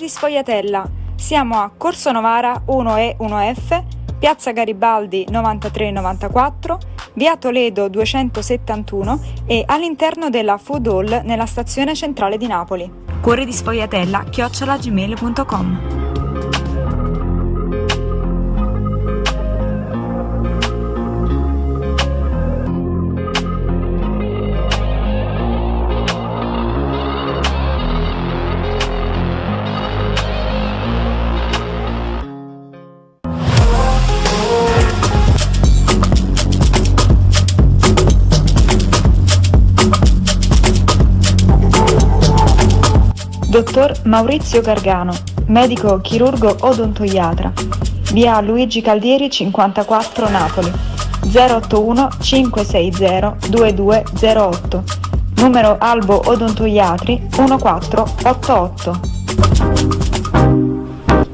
Di Sfogliatella. Siamo a Corso Novara 1E 1F, Piazza Garibaldi 9394, Via Toledo 271 e all'interno della Food Hall nella stazione centrale di Napoli. Cuori di Sfogliatella chiocciolagmail.com Dottor Maurizio Gargano, medico chirurgo odontoiatra, via Luigi Caldieri 54 Napoli, 081 560 2208, numero Albo Odontoiatri 1488.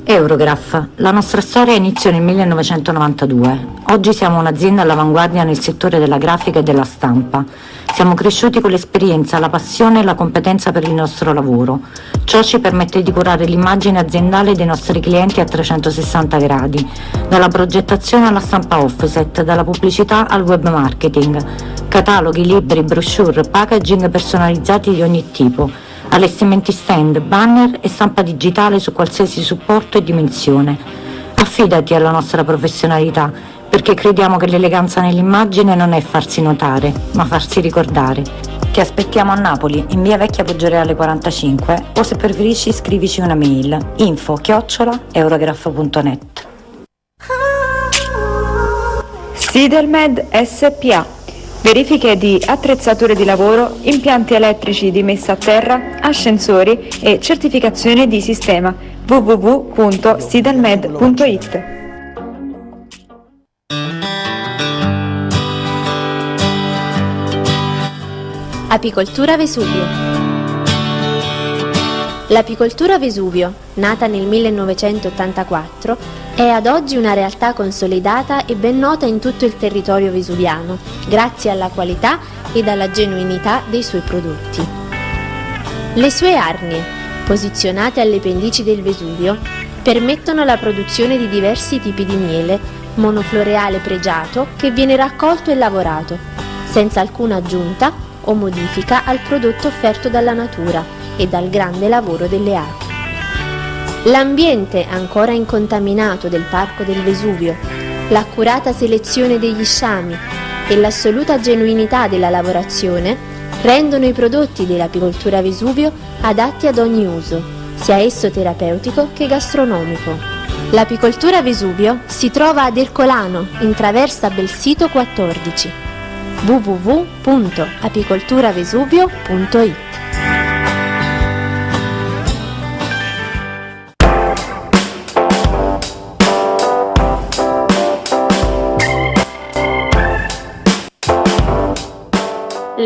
Eurograph. La nostra storia iniziò nel 1992. Oggi siamo un'azienda all'avanguardia nel settore della grafica e della stampa. Siamo cresciuti con l'esperienza, la passione e la competenza per il nostro lavoro. Ciò ci permette di curare l'immagine aziendale dei nostri clienti a 360 gradi, dalla progettazione alla stampa offset, dalla pubblicità al web marketing, cataloghi, libri, brochure, packaging personalizzati di ogni tipo, allestimenti stand, banner e stampa digitale su qualsiasi supporto e dimensione. Affidati alla nostra professionalità perché crediamo che l'eleganza nell'immagine non è farsi notare, ma farsi ricordare. Ti aspettiamo a Napoli, in via Vecchia Poggioreale 45 o se preferisci scrivici una mail. Info chiocciola eurograph.net Sidelmed SPA Verifiche di attrezzature di lavoro, impianti elettrici di messa a terra, ascensori e certificazione di sistema. www.sidelmed.it Apicoltura Vesuvio L'apicoltura Vesuvio, nata nel 1984, è ad oggi una realtà consolidata e ben nota in tutto il territorio vesuviano, grazie alla qualità ed alla genuinità dei suoi prodotti. Le sue arnie, posizionate alle pendici del Vesuvio, permettono la produzione di diversi tipi di miele, monofloreale pregiato che viene raccolto e lavorato, senza alcuna aggiunta o modifica al prodotto offerto dalla natura e dal grande lavoro delle api. L'ambiente ancora incontaminato del Parco del Vesuvio, l'accurata selezione degli sciami e l'assoluta genuinità della lavorazione rendono i prodotti dell'apicoltura Vesuvio adatti ad ogni uso, sia esso terapeutico che gastronomico. L'apicoltura Vesuvio si trova ad Ercolano, in traversa Belsito 14 www.apicolturavesuvio.it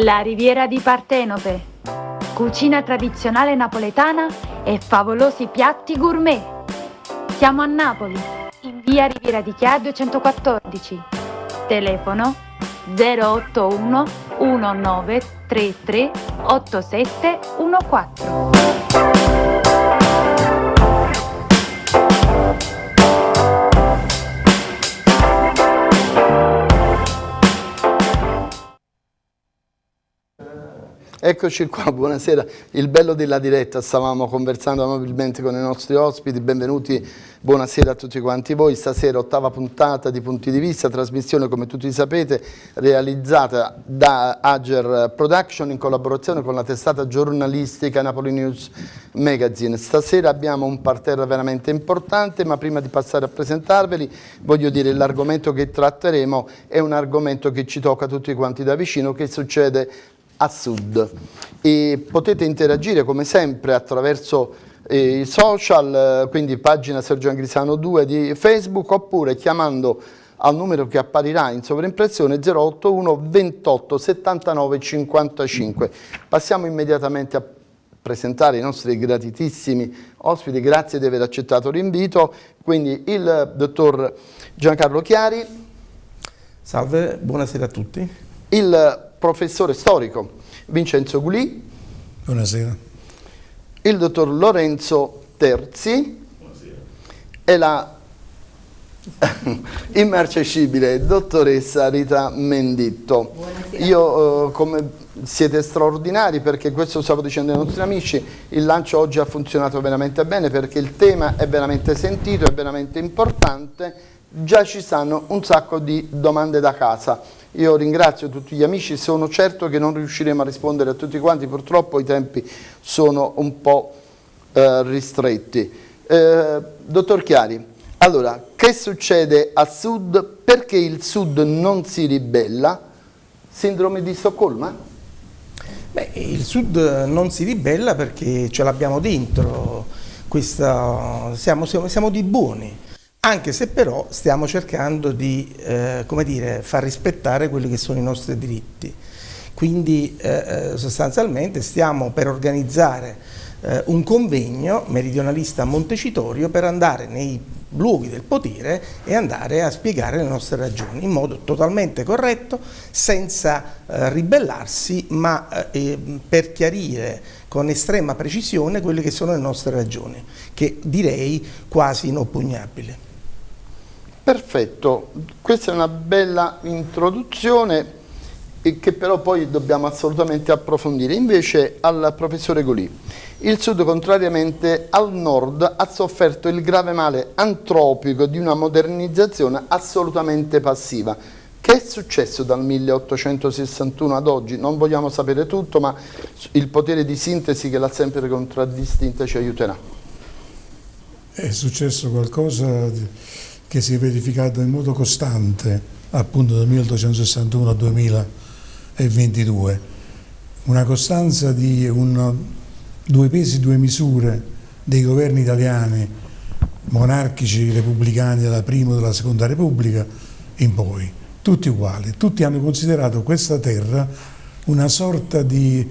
La Riviera di Partenope. Cucina tradizionale napoletana e favolosi piatti gourmet. Siamo a Napoli, in via Riviera di Chia 214. Telefono 081 1933 8714. Eccoci qua, buonasera. Il bello della diretta, stavamo conversando amabilmente con i nostri ospiti, benvenuti, buonasera a tutti quanti voi. Stasera ottava puntata di Punti di Vista, trasmissione come tutti sapete realizzata da Ager Production in collaborazione con la testata giornalistica Napoli News Magazine. Stasera abbiamo un parterre veramente importante, ma prima di passare a presentarveli voglio dire l'argomento che tratteremo è un argomento che ci tocca tutti quanti da vicino, che succede a sud. E potete interagire come sempre attraverso eh, i social, quindi pagina Sergio Angrisano 2 di Facebook oppure chiamando al numero che apparirà in sovraimpressione 081 28 79 55. Passiamo immediatamente a presentare i nostri gratitissimi ospiti, grazie di aver accettato l'invito, quindi il dottor Giancarlo Chiari. Salve, buonasera a tutti. Il professore storico Vincenzo Gulì. Buonasera. Il dottor Lorenzo Terzi e la immarcescibile dottoressa Rita Menditto. Buonasera. Io eh, come siete straordinari perché questo stavo dicendo ai nostri amici, il lancio oggi ha funzionato veramente bene perché il tema è veramente sentito, è veramente importante, già ci stanno un sacco di domande da casa. Io ringrazio tutti gli amici, sono certo che non riusciremo a rispondere a tutti quanti, purtroppo i tempi sono un po' eh, ristretti. Eh, dottor Chiari, allora, che succede a sud? Perché il sud non si ribella? Sindrome di Stoccolma? Beh, il sud non si ribella perché ce l'abbiamo dentro, Questa, siamo, siamo, siamo, di buoni, anche se però stiamo cercando di eh, dire, far rispettare quelli che sono i nostri diritti. Quindi eh, eh sostanzialmente stiamo per organizzare eh, un convegno meridionalista a Montecitorio per andare nei luoghi del potere e andare a spiegare le nostre ragioni in modo totalmente corretto, senza eh, ribellarsi, ma eh, per chiarire con estrema precisione quelle che sono le nostre ragioni, che direi quasi inoppugnabili. Perfetto, questa è una bella introduzione che però poi dobbiamo assolutamente approfondire. Invece al professore Golì, il Sud, contrariamente al Nord, ha sofferto il grave male antropico di una modernizzazione assolutamente passiva. Che è successo dal 1861 ad oggi? Non vogliamo sapere tutto, ma il potere di sintesi che l'ha sempre contraddistinta ci aiuterà. È successo qualcosa che si è verificato in modo costante, appunto dal 1861 al 2022. Una costanza di un due pesi, due misure dei governi italiani, monarchici, repubblicani della prima e della seconda repubblica in poi, tutti uguali, tutti hanno considerato questa terra una sorta di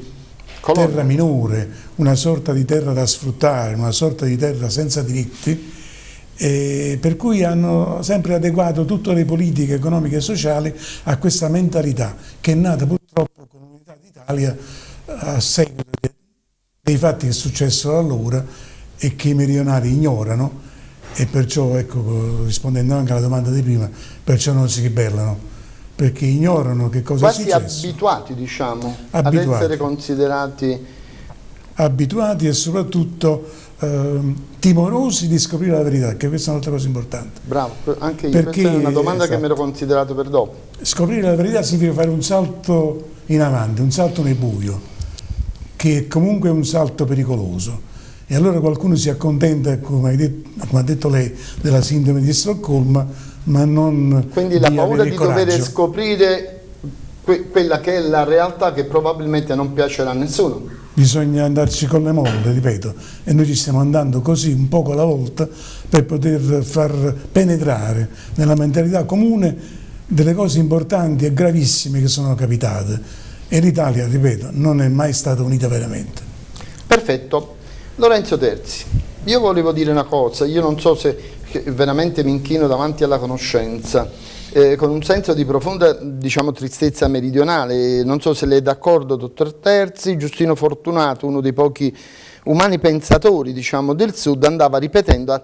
terra minore, una sorta di terra da sfruttare, una sorta di terra senza diritti, eh, per cui hanno sempre adeguato tutte le politiche economiche e sociali a questa mentalità che è nata purtroppo con l'unità d'Italia a seguito dei fatti che è successo allora e che i meridionali ignorano e perciò, ecco, rispondendo anche alla domanda di prima, perciò non si ribellano, perché ignorano che cosa Quasi è successo. abituati, diciamo, abituati. ad essere considerati... Abituati e soprattutto eh, timorosi di scoprire la verità, che questa è un'altra cosa importante. Bravo, anche io, perché, questa è una domanda esatto. che mi ero considerato per dopo. Scoprire la verità significa fare un salto in avanti, un salto nel buio che comunque è un salto pericoloso. E allora qualcuno si accontenta, come, detto, come ha detto lei, della sindrome di Stoccolma, ma non Quindi la paura di coraggio. dover scoprire que quella che è la realtà che probabilmente non piacerà a nessuno. Bisogna andarci con le molle, ripeto, e noi ci stiamo andando così un poco alla volta per poter far penetrare nella mentalità comune delle cose importanti e gravissime che sono capitate e l'Italia, ripeto, non è mai stata unita veramente. Perfetto. Lorenzo Terzi, io volevo dire una cosa, io non so se veramente mi inchino davanti alla conoscenza, eh, con un senso di profonda diciamo, tristezza meridionale, non so se lei è d'accordo, dottor Terzi, Giustino Fortunato, uno dei pochi umani pensatori diciamo, del Sud, andava ripetendo a,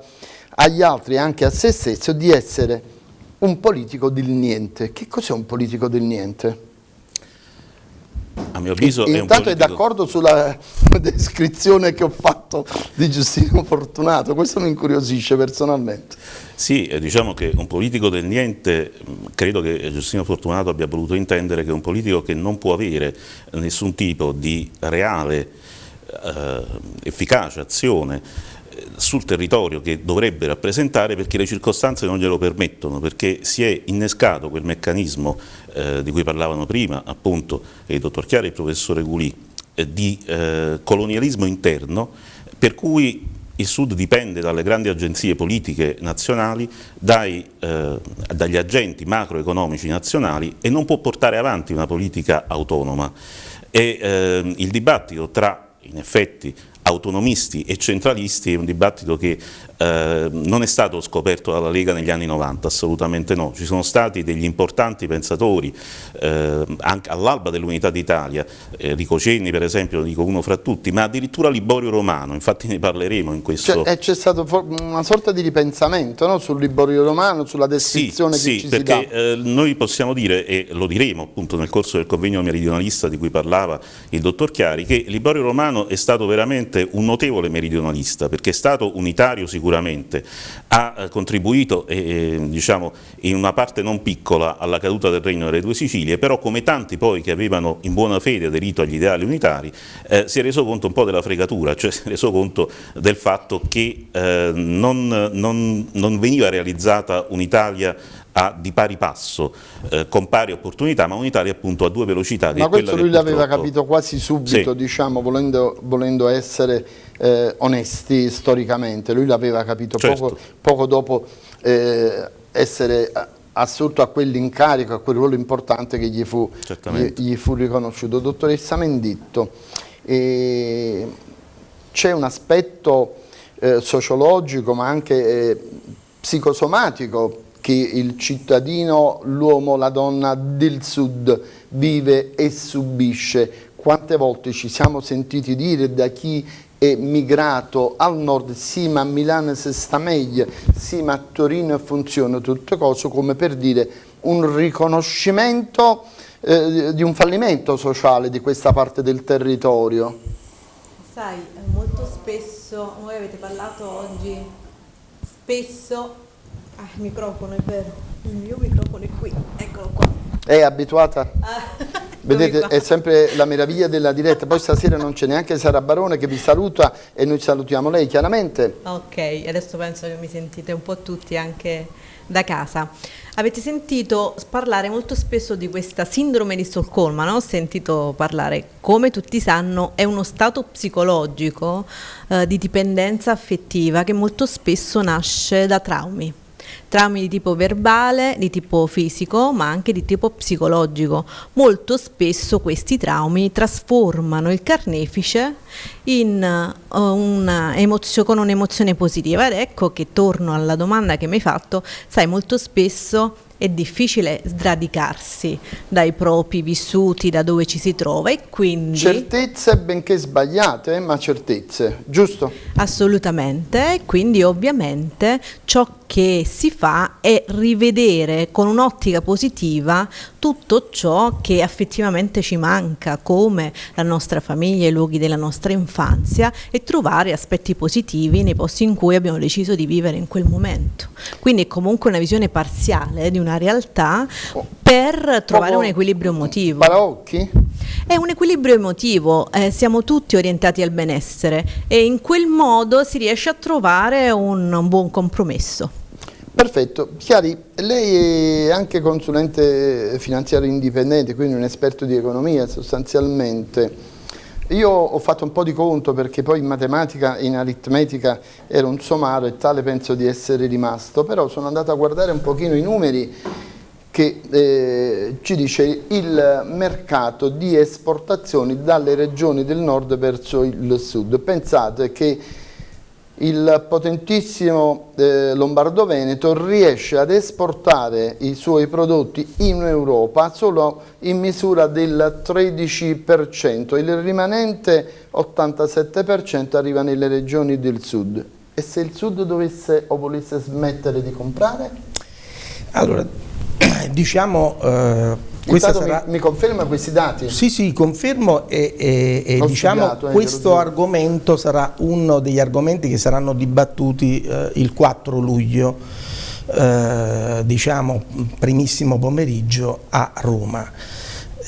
agli altri e anche a se stesso di essere un politico del niente. Che cos'è un politico del niente? A mio avviso è Intanto è d'accordo sulla descrizione che ho fatto di Giustino Fortunato, questo mi incuriosisce personalmente. Sì, eh, diciamo che un politico del niente, credo che Giustino Fortunato abbia voluto intendere che è un politico che non può avere nessun tipo di reale eh, efficace azione sul territorio che dovrebbe rappresentare perché le circostanze non glielo permettono, perché si è innescato quel meccanismo eh, di cui parlavano prima appunto il dottor Chiara e il professore Gulì, eh, di eh, colonialismo interno per cui il Sud dipende dalle grandi agenzie politiche nazionali, dai, eh, dagli agenti macroeconomici nazionali e non può portare avanti una politica autonoma. E, eh, il dibattito tra in effetti autonomisti e centralisti è un dibattito che eh, non è stato scoperto dalla Lega negli anni 90, assolutamente no, ci sono stati degli importanti pensatori eh, anche all'alba dell'unità d'Italia, eh, Rico Cenni per esempio, dico uno fra tutti, ma addirittura Liborio Romano, infatti ne parleremo in questo... Cioè, c'è stato una sorta di ripensamento no? sul Liborio Romano, sulla descrizione sì, che sì, ci perché noi possiamo dire, e lo diremo appunto nel corso del convegno meridionalista di cui parlava il dottor Chiari, che Liborio Romano è stato veramente un notevole meridionalista, perché è stato unitario sicuramente sicuramente, ha eh, contribuito eh, diciamo, in una parte non piccola alla caduta del Regno delle Due Sicilie, però come tanti poi che avevano in buona fede aderito agli ideali unitari, eh, si è reso conto un po' della fregatura, cioè si è reso conto del fatto che eh, non, non, non veniva realizzata un'Italia a, di pari passo, eh, con pari opportunità, ma un'Italia appunto a due velocità. Ma questo lui l'aveva capito quasi subito, sì. diciamo, volendo, volendo essere eh, onesti storicamente, lui l'aveva capito certo. poco, poco, dopo eh, essere assurto a quell'incarico, a quel ruolo importante che gli fu, gli, gli fu riconosciuto. Dottoressa Menditto, c'è un aspetto eh, sociologico ma anche eh, psicosomatico che il cittadino, l'uomo, la donna del sud vive e subisce. Quante volte ci siamo sentiti dire da chi è migrato al nord, sì ma a Milano si sta meglio, sì ma a Torino funziona tutte cose, come per dire un riconoscimento eh, di un fallimento sociale di questa parte del territorio. Sai, molto spesso, voi avete parlato oggi, spesso Ah, il microfono è vero. Il mio microfono è qui, eccolo qua. È abituata? Ah, Vedete, è sempre la meraviglia della diretta. Poi stasera non c'è neanche Sara Barone che vi saluta e noi salutiamo lei chiaramente. Ok, adesso penso che mi sentite un po' tutti anche da casa. Avete sentito parlare molto spesso di questa sindrome di Stoccolma, no? Ho sentito parlare, come tutti sanno, è uno stato psicologico eh, di dipendenza affettiva che molto spesso nasce da traumi traumi di tipo verbale, di tipo fisico, ma anche di tipo psicologico. Molto spesso questi traumi trasformano il carnefice in, uh, una con un'emozione positiva ed ecco che torno alla domanda che mi hai fatto, sai molto spesso è difficile sradicarsi dai propri vissuti, da dove ci si trova e quindi... Certezze benché sbagliate, ma certezze, giusto? Assolutamente, quindi ovviamente ciò che si fa è rivedere con un'ottica positiva tutto ciò che effettivamente ci manca, come la nostra famiglia, i luoghi della nostra infanzia e trovare aspetti positivi nei posti in cui abbiamo deciso di vivere in quel momento. Quindi è comunque una visione parziale di una realtà per trovare un equilibrio emotivo. Paraocchi? È un equilibrio emotivo, eh, siamo tutti orientati al benessere e in quel modo si riesce a trovare un, un buon compromesso. Perfetto. Chiari, lei è anche consulente finanziario indipendente, quindi un esperto di economia sostanzialmente. Io ho fatto un po' di conto perché poi in matematica e in aritmetica ero un somaro e tale penso di essere rimasto, però sono andato a guardare un pochino i numeri che eh, ci dice il mercato di esportazioni dalle regioni del nord verso il sud. Pensate che il potentissimo eh, Lombardo-Veneto riesce ad esportare i suoi prodotti in Europa solo in misura del 13%, il rimanente 87% arriva nelle regioni del sud. E se il sud dovesse o volesse smettere di comprare? Allora, diciamo eh, sarà... mi, mi, conferma questi dati? Sì, sì, confermo e, e, e diciamo studiato, eh, questo argomento sarà uno degli argomenti che saranno dibattuti eh, il 4 luglio, eh, diciamo primissimo pomeriggio a Roma.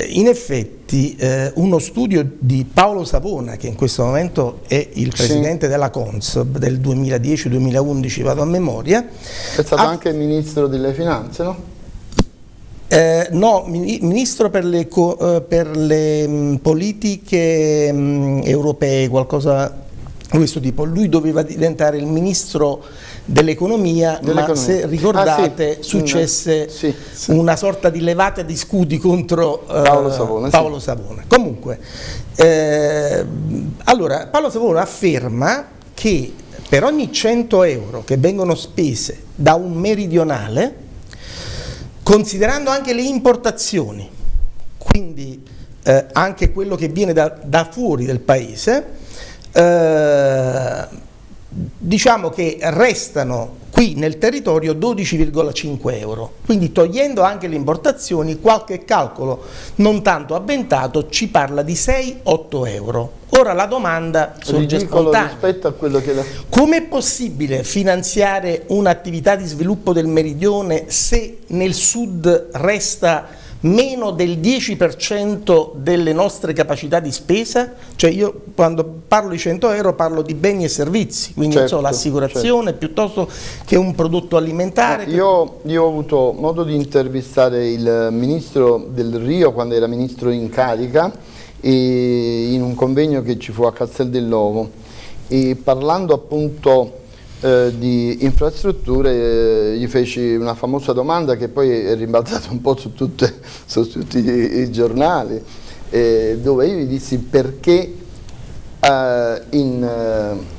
In effetti eh, uno studio di Paolo Savona, che in questo momento è il presidente sì. della Consob del 2010-2011, vado a memoria. È stato ha... anche il ministro delle finanze, no? Eh, no, Ministro per le, eh, per le mh, politiche mh, europee, qualcosa questo tipo. Lui doveva diventare il ministro dell'economia, ma se ricordate ah, sì. successe sì, sì. una sorta di levata di scudi contro uh, Paolo Savona. Paolo Savona. Comunque, eh, allora, Paolo Savona afferma che per ogni 100 euro che vengono spese da un meridionale, considerando anche le importazioni, quindi eh, anche quello che viene da, da fuori del paese, eh, diciamo che restano qui nel territorio 12,5 euro, quindi togliendo anche le importazioni qualche calcolo non tanto avventato ci parla di 6-8 euro. Ora la domanda sorge spontanea. rispetto a quello che... Com'è possibile finanziare un'attività di sviluppo del meridione se nel sud resta meno del 10% delle nostre capacità di spesa, cioè io quando parlo di 100 euro parlo di beni e servizi, quindi certo, so, l'assicurazione certo. piuttosto che un prodotto alimentare. Io, io, ho avuto modo di intervistare il ministro del Rio quando era ministro in carica in un convegno che ci fu a Castel dell'Ovo e parlando appunto eh, di infrastrutture eh, gli feci una famosa domanda che poi è rimbalzata un po' su, tutte, su tutti i, i giornali eh, dove io gli dissi perché eh, in, eh,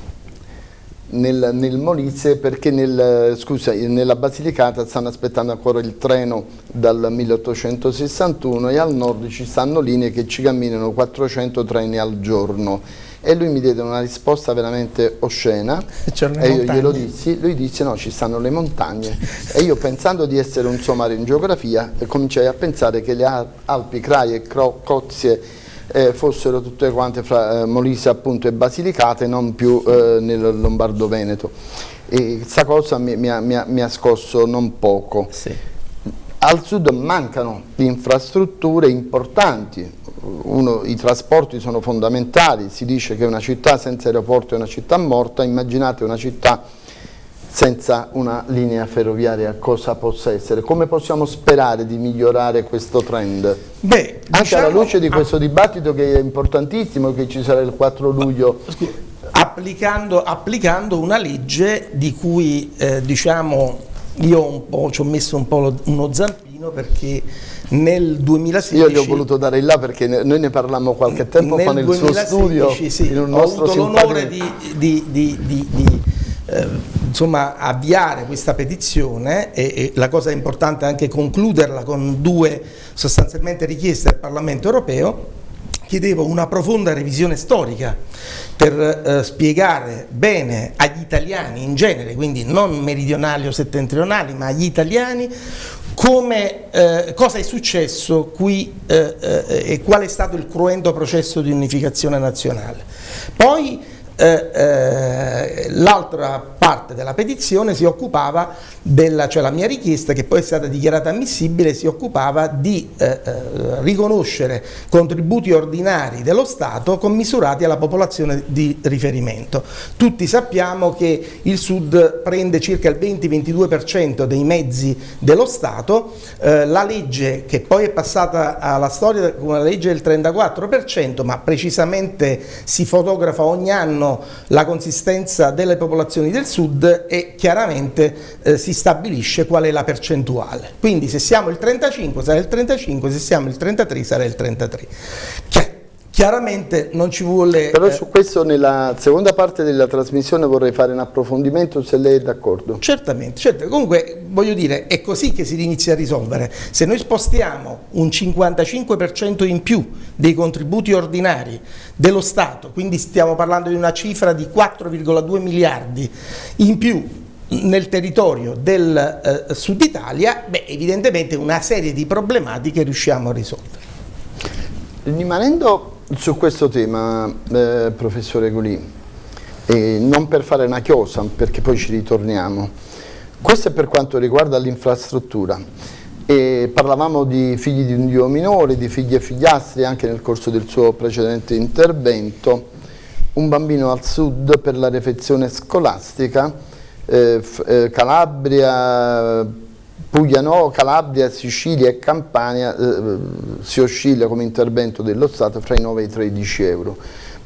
nel, nel, Molise perché nel, scusa, nella Basilicata stanno aspettando ancora il treno dal 1861 e al nord ci stanno linee che ci camminano 400 treni al giorno. E lui mi diede una risposta veramente oscena. E io glielo dissi, lui disse no ci stanno le montagne. E io pensando di essere un sommario in geografia cominciai a pensare che le Alpi, Crai e Cozie eh, fossero tutte quante fra eh, Molise appunto e Basilicata e non più eh, nel Lombardo-Veneto e questa cosa mi, mi, mi, mi, ha scosso non poco. Sì. al sud mancano infrastrutture importanti. Uno, i trasporti sono fondamentali, si dice che una città senza aeroporto è una città morta, immaginate una città senza una linea ferroviaria cosa possa essere. Come possiamo sperare di migliorare questo trend? Beh, Anche diciamo, alla luce di questo dibattito che è importantissimo, che ci sarà il 4 luglio. Applicando, applicando una legge di cui eh, diciamo, io ci ho messo un po' uno zampino perché nel 2016... Io gli ho voluto dare il là perché noi ne parlammo qualche tempo fa nel 2016, suo studio, sì, in un ho avuto l'onore di, di, di, di eh, insomma, avviare questa petizione e, e, la cosa importante è anche concluderla con due sostanzialmente richieste al Parlamento europeo chiedevo una profonda revisione storica per eh, spiegare bene agli italiani in genere, quindi non meridionali o settentrionali, ma agli italiani come, eh, cosa è successo qui eh, eh, e qual è stato il cruento processo di unificazione nazionale. Poi eh, eh, l'altra parte della petizione si occupava della, cioè la mia richiesta che poi è stata dichiarata ammissibile, si occupava di eh, eh, riconoscere contributi ordinari dello Stato commisurati alla popolazione di riferimento. Tutti sappiamo che il Sud prende circa il 20-22% dei mezzi dello Stato, eh, la legge che poi è passata alla storia come una legge del 34%, ma precisamente si fotografa ogni anno la consistenza delle popolazioni del sud e chiaramente eh, si stabilisce qual è la percentuale. Quindi se siamo il 35 sarà il 35, se siamo il 33 sarà il 33. Chiar chiaramente non ci vuole... Però eh, su questo nella seconda parte della trasmissione vorrei fare un approfondimento se lei è d'accordo. Certamente, certamente, comunque voglio dire è così che si inizia a risolvere. Se noi spostiamo un 55% in più dei contributi ordinari dello Stato, quindi stiamo parlando di una cifra di 4,2 miliardi in più nel territorio del eh, Sud Italia, beh, evidentemente una serie di problematiche riusciamo a risolvere. Rimanendo su questo tema, eh, professore Gulì, eh, non per fare una chiosa, perché poi ci ritorniamo, questo è per quanto riguarda l'infrastruttura. parlavamo di figli di un dio minore, di figli e figliastri anche nel corso del suo precedente intervento. Un bambino al sud per la refezione scolastica, eh, eh Calabria, Puglia no, Calabria, Sicilia e Campania eh, si oscilla come intervento dello Stato fra i 9 e i 13 euro.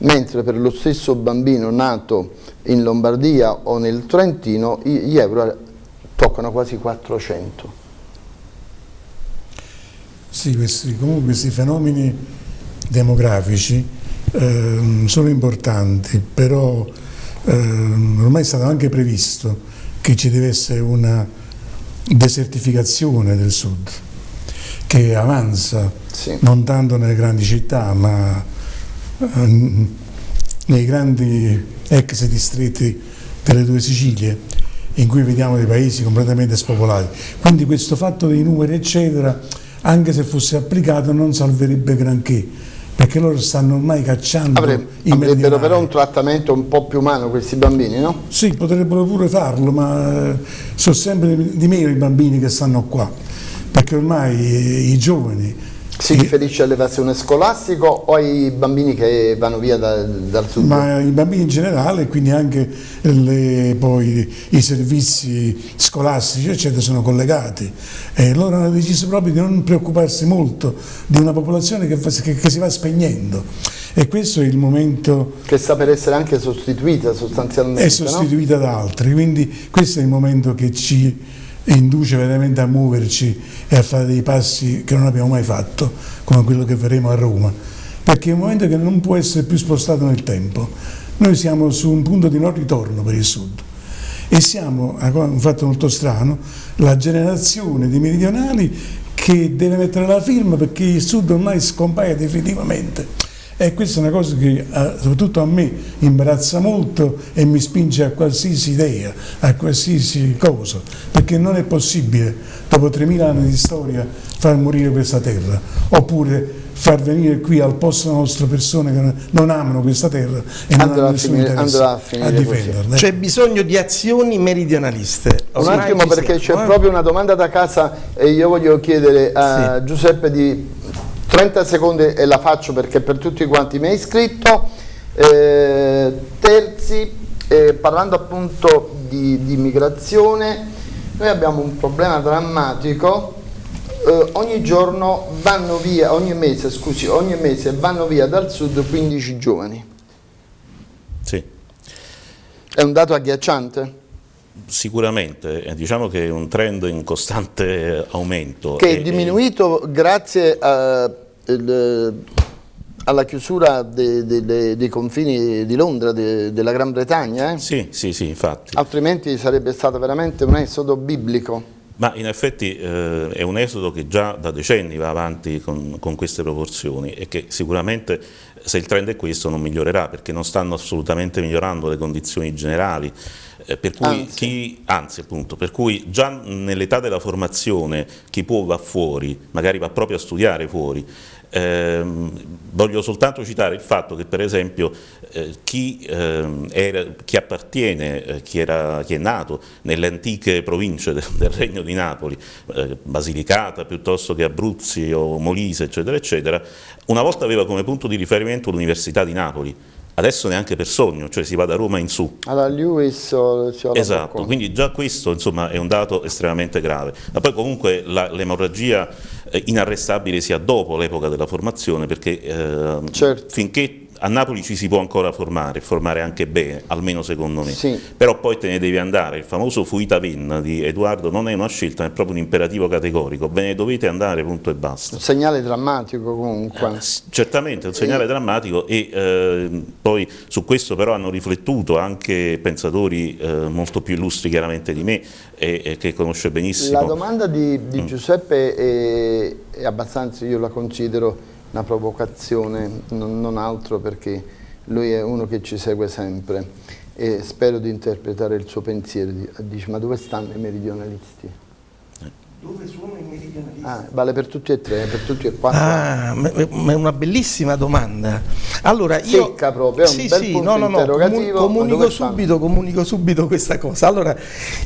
mentre per lo stesso bambino nato in Lombardia o nel Trentino gli euro toccano quasi 400. Sì, questi, comunque questi fenomeni demografici eh, sono importanti, però eh, ormai è stato anche previsto che ci deve essere una desertificazione del sud che avanza sì. non tanto nelle grandi città ma eh, nei grandi ex distretti delle due Sicilie in cui vediamo dei paesi completamente spopolati. Quindi questo fatto dei numeri eccetera, anche se fosse applicato non salverebbe granché, perché loro stanno ormai cacciando Avre, Avrebbero però un trattamento un po' più umano questi bambini, no? Sì, potrebbero pure farlo, ma eh, sono sempre di meno i bambini che stanno qua, perché ormai i giovani si riferisce all'evasione scolastica o ai bambini che vanno via da, dal sud? Ma i bambini in generale, quindi anche le, poi, i servizi scolastici eccetera sono collegati e loro hanno deciso proprio di non preoccuparsi molto di una popolazione che, che, che si va spegnendo e questo è il momento... Che sta per essere anche sostituita sostanzialmente, È sostituita no? da altri, quindi questo è il momento che ci induce veramente a muoverci e a fare dei passi che non abbiamo mai fatto, come quello che faremo a Roma, perché è un momento che non può essere più spostato nel tempo. Noi siamo su un punto di non ritorno per il Sud. E siamo, un fatto molto strano, la generazione di meridionali che deve mettere la firma perché il Sud ormai scompaia definitivamente e questa è una cosa che eh, soprattutto a me imbarazza molto e mi spinge a qualsiasi idea, a qualsiasi cosa, perché non è possibile dopo 3.000 anni di storia far morire questa terra, oppure far venire qui al posto nostro persone che non amano questa terra e non hanno nessun interesse a, a difenderla. C'è bisogno di azioni meridionaliste. Un attimo perché c'è eh? proprio una domanda da casa e io voglio chiedere a sì. Giuseppe di 30 secondi e la faccio perché per tutti quanti mi hai iscritto. Eh, terzi, eh, parlando appunto di, di, immigrazione, noi abbiamo un problema drammatico. Eh, ogni giorno vanno via, ogni mese, scusi, ogni mese vanno via dal sud 15 giovani. Sì. È un dato agghiacciante? Sicuramente, eh, diciamo che è un trend in costante aumento. Che è diminuito grazie a il, alla chiusura de, de, de, dei confini di Londra, della Gran Bretagna. Eh? Sì, sì, sì, infatti. Altrimenti sarebbe stato veramente un esodo biblico. Ma in effetti eh, è un esodo che già da decenni va avanti con, con, queste proporzioni e che sicuramente se il trend è questo non migliorerà perché non stanno assolutamente migliorando le condizioni generali eh, per cui anzi. Chi, anzi appunto, per cui già nell'età della formazione chi può va fuori, magari va proprio a studiare fuori, eh, voglio soltanto citare il fatto che per esempio eh, chi, eh, era, chi, appartiene, eh, chi, era, chi, è nato nelle antiche province del, del Regno di Napoli, eh, Basilicata piuttosto che Abruzzi o Molise eccetera eccetera, una volta aveva come punto di riferimento l'Università di Napoli, adesso neanche per sogno, cioè si va da Roma in su. Alla Lewis Esatto, quindi già questo insomma, è un dato estremamente grave. Ma poi comunque l'emorragia eh, inarrestabile sia dopo l'epoca della formazione, perché eh, certo. finché a Napoli ci si può ancora formare, formare anche bene, almeno secondo me, sì. però poi te ne devi andare, il famoso fuita vin di Edoardo non è una scelta, è proprio un imperativo categorico, ve ne dovete andare, punto e basta. Un segnale drammatico comunque. Eh, certamente, un segnale e... drammatico e eh, poi su questo però hanno riflettuto anche pensatori eh, molto più illustri chiaramente di me e, e, che conosce benissimo. La domanda di, di mm. Giuseppe è, è abbastanza, io la considero una provocazione, non, altro perché lui è uno che ci segue sempre e spero di interpretare il suo pensiero. Dice, ma dove stanno i meridionalisti? Dove sono i meridionalisti? Ah, vale per tutti e tre, per tutti e quattro. Ah, ma è una bellissima domanda. Allora, io... Secca proprio, è un sì, bel sì, no, no, no, comunico subito, comunico subito questa cosa. Allora,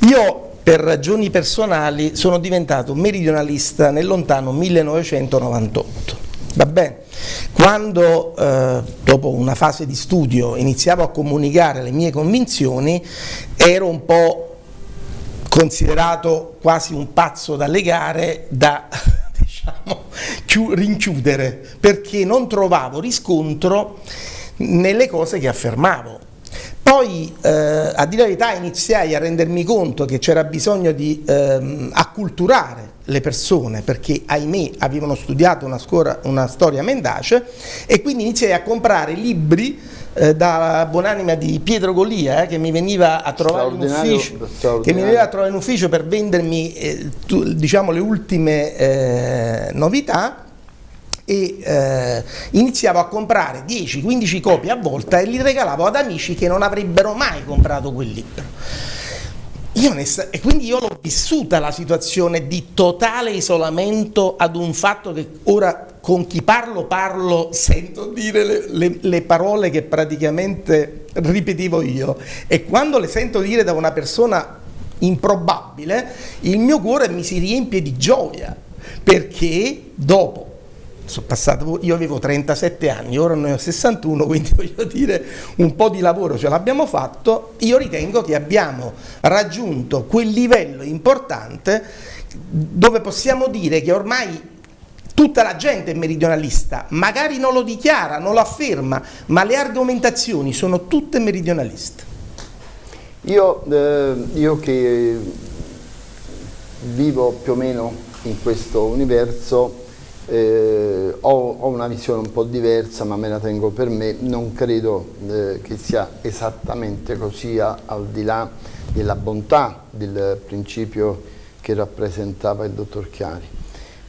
io per ragioni personali sono diventato meridionalista nel lontano 1998 Va? Quando eh, dopo una fase di studio iniziavo a comunicare le mie convinzioni ero un po' considerato quasi un pazzo da legare, da diciamo, rinchiudere, perché non trovavo riscontro nelle cose che affermavo. Poi, eh, a dire la verità, iniziai a rendermi conto che c'era bisogno di ehm, acculturare le persone perché ahimè avevano studiato una, scora, una storia mendace e quindi iniziai a comprare libri eh, da buonanima di Pietro Golia eh, che mi veniva a trovare in ufficio che mi veniva a trovare in ufficio per vendermi eh, tu, diciamo le ultime eh, novità e eh, iniziavo a comprare 10-15 copie a volta e li regalavo ad amici che non avrebbero mai comprato quel libro. Io e quindi io l'ho vissuta la situazione di totale isolamento ad un fatto che ora con chi parlo parlo, sento dire le, le, le, parole che praticamente ripetevo io. E quando le sento dire da una persona improbabile il mio cuore mi si riempie di gioia perché dopo passato, io avevo 37 anni, ora ne ho 61, quindi voglio dire un po' di lavoro ce l'abbiamo fatto, io ritengo che abbiamo raggiunto quel livello importante dove possiamo dire che ormai tutta la gente è meridionalista, magari non lo dichiara, non lo afferma, ma le argomentazioni sono tutte meridionaliste. Io, eh, io che vivo più o meno in questo universo, eh, ho, ho, una visione un po' diversa ma me la tengo per me, non credo eh, che sia esattamente così al di là della bontà del principio che rappresentava il dottor Chiari.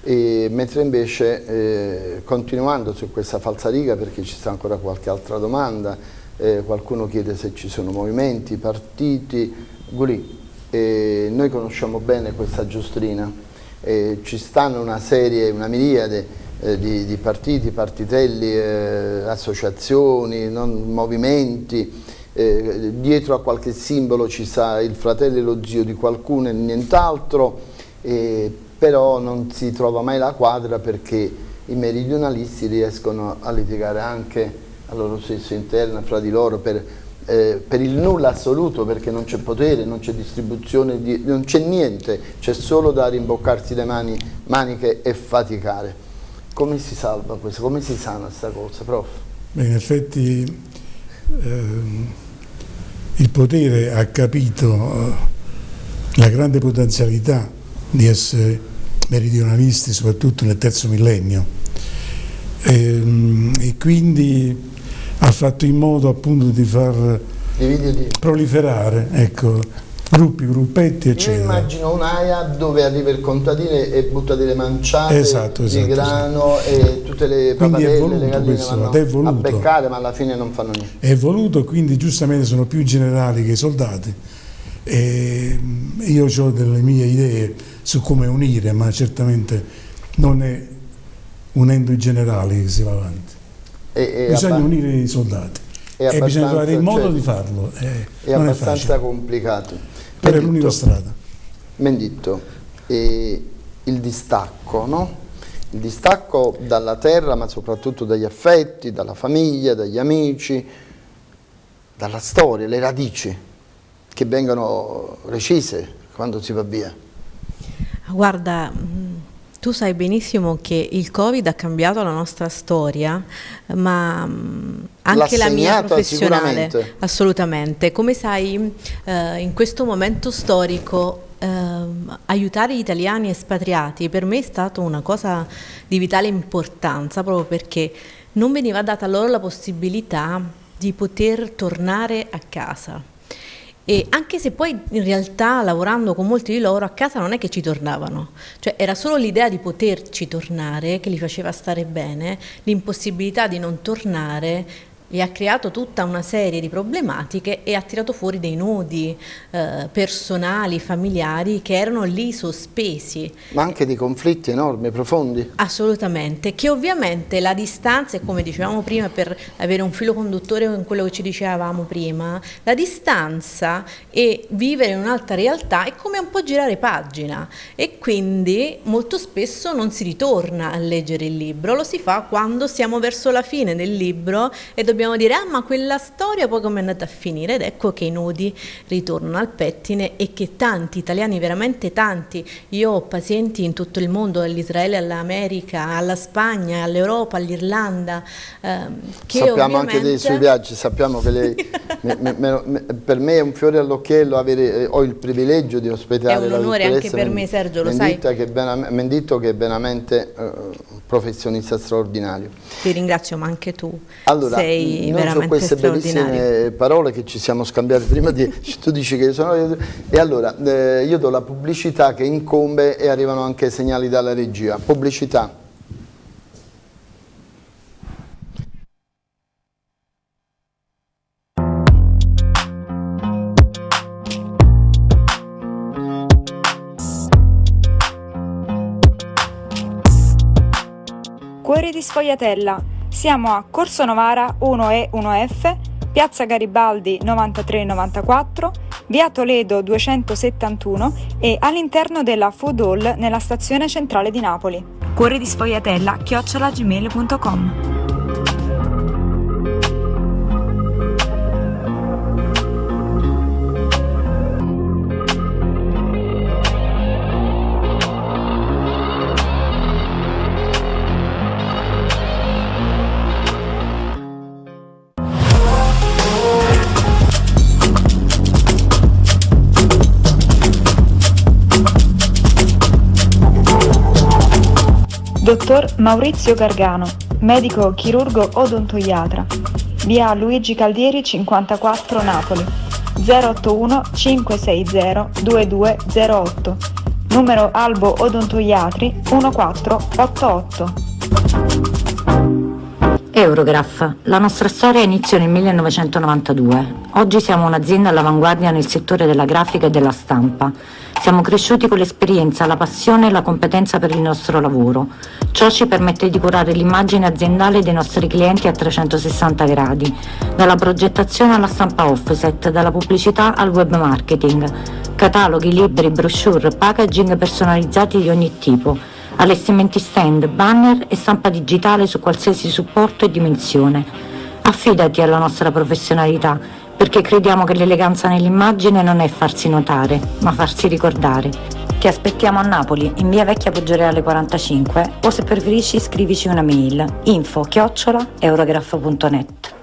E, mentre invece eh, continuando su questa falsariga perché ci sta ancora qualche altra domanda, eh, qualcuno chiede se ci sono movimenti, partiti, Gulì, noi conosciamo bene questa giostrina, eh, ci stanno una serie, una miriade eh, di, di, partiti, partitelli, eh, associazioni, non, movimenti, eh, dietro a qualche simbolo ci sta il fratello e lo zio di qualcuno e nient'altro, però non si trova mai la quadra perché i meridionalisti riescono a litigare anche a loro stesso interno, fra di loro, per eh, per il nulla assoluto perché non c'è potere, non c'è distribuzione, di, non c'è niente, c'è solo da rimboccarsi le mani, maniche e faticare. Come si salva questo? Come si sana questa cosa, prof? Beh, in effetti ehm, il potere ha capito eh, la grande potenzialità di essere meridionalisti, soprattutto nel terzo millennio. E, ehm, e quindi ha fatto in modo appunto di far proliferare ecco, gruppi, gruppetti eccetera. Io immagino un'aia dove arriva il contadino e butta delle manciate esatto, esatto, di grano esatto. e tutte le papadelle, le galline questo, è voluto. a beccare ma alla fine non fanno niente. È voluto quindi giustamente sono più generali che i soldati e io ho delle mie idee su come unire ma certamente non è unendo i generali che si va avanti. È, bisogna unire i soldati e bisogna trovare il modo cioè, di farlo. È, è abbastanza è complicato. Però è l'unica strada. Menditto, eh, il distacco, no? Il distacco dalla terra, ma soprattutto dagli affetti, dalla famiglia, dagli amici, dalla storia, le radici che vengono recise quando si va via. Guarda, tu sai benissimo che il Covid ha cambiato la nostra storia, ma mm, anche la mia professionale. Assolutamente. Come sai, eh, in questo momento storico eh, aiutare gli italiani espatriati per me è stata una cosa di vitale importanza, proprio perché non veniva data loro la possibilità di poter tornare a casa e anche se poi in realtà lavorando con molti di loro a casa non è che ci tornavano, cioè era solo l'idea di poterci tornare che li faceva stare bene, l'impossibilità di non tornare e ha creato tutta una serie di problematiche e ha tirato fuori dei nodi eh, personali, familiari che erano lì sospesi. Ma anche di conflitti enormi, profondi? Assolutamente, che ovviamente la distanza, e come dicevamo prima per avere un filo conduttore con quello che ci dicevamo prima, la distanza e vivere in un'altra realtà è come un po' girare pagina e quindi molto spesso non si ritorna a leggere il libro, lo si fa quando siamo verso la fine del libro e dobbiamo dobbiamo dire, ah ma quella storia poi come è andata a finire? Ed ecco che i nodi ritornano al pettine e che tanti italiani, veramente tanti, io ho pazienti in tutto il mondo, dall'Israele all'America, alla Spagna, all'Europa, all'Irlanda, ehm, Sappiamo ovviamente... anche dei suoi viaggi, sappiamo che lei, me, me, me, per me è un fiore all'occhiello avere, ho il privilegio di ospitare È un onore anche per me Sergio, lo sai. Che è Menditto che è veramente uh, professionista straordinario. Ti ringrazio, ma anche tu allora, sei veramente so queste bellissime parole che ci siamo scambiate prima di... tu dici che sono... E allora, eh, io do la pubblicità che incombe e arrivano anche segnali dalla regia. Pubblicità. Cuori di Sfogliatella. Siamo a Corso Novara 1E 1F, Piazza Garibaldi 9394, Via Toledo 271 e all'interno della Food Hall nella stazione centrale di Napoli. Cuori di Sfogliatella chiocciolagmail.com Dottor Maurizio Gargano, medico chirurgo odontoiatra. Via Luigi Caldieri 54 Napoli. 081 560 2208. Numero Albo Odontoiatri 1488. Eurograph. La nostra storia iniziò nel 1992. Oggi siamo un'azienda all'avanguardia nel settore della grafica e della stampa. Siamo cresciuti con l'esperienza, la passione e la competenza per il nostro lavoro. Ciò ci permette di curare l'immagine aziendale dei nostri clienti a 360 gradi, dalla progettazione alla stampa offset, dalla pubblicità al web marketing, cataloghi, libri, brochure, packaging personalizzati di ogni tipo, allestimenti stand, banner e stampa digitale su qualsiasi supporto e dimensione. Affidati alla nostra professionalità perché crediamo che l'eleganza nell'immagine non è farsi notare, ma farsi ricordare. Ti aspettiamo a Napoli, in via Vecchia Poggioreale 45 o se preferisci scrivici una mail info chiocciola eurograph.net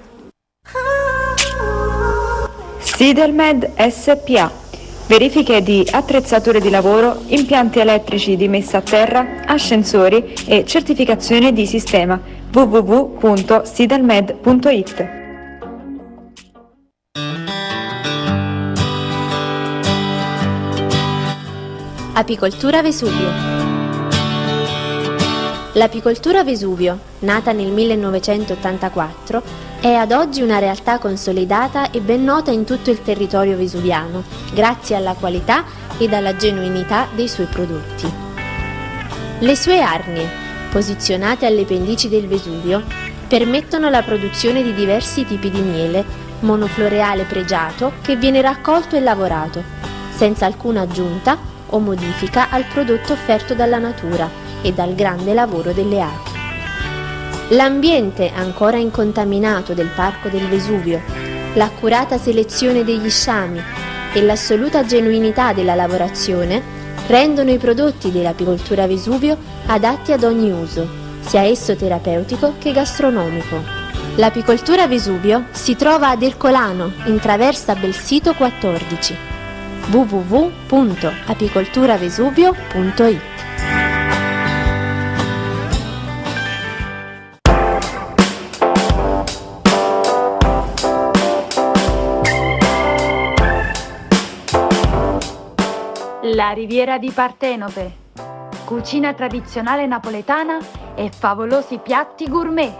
Sidelmed SPA Verifiche di attrezzature di lavoro, impianti elettrici di messa a terra, ascensori e certificazione di sistema. www.sidelmed.it Apicoltura Vesuvio. L'apicoltura Vesuvio, nata nel 1984, è ad oggi una realtà consolidata e ben nota in tutto il territorio vesuviano, grazie alla qualità ed alla genuinità dei suoi prodotti. Le sue arnie, posizionate alle pendici del Vesuvio, permettono la produzione di diversi tipi di miele, monofloreale pregiato che viene raccolto e lavorato, senza alcuna aggiunta o modifica al prodotto offerto dalla natura e dal grande lavoro delle api. L'ambiente ancora incontaminato del Parco del Vesuvio, l'accurata selezione degli sciami e l'assoluta genuinità della lavorazione rendono i prodotti dell'apicoltura Vesuvio adatti ad ogni uso, sia esso terapeutico che gastronomico. L'apicoltura Vesuvio si trova ad Ercolano, in traversa Belsito 14 www.apicolturavesuvio.it La riviera di Partenope. Cucina tradizionale napoletana e favolosi piatti gourmet.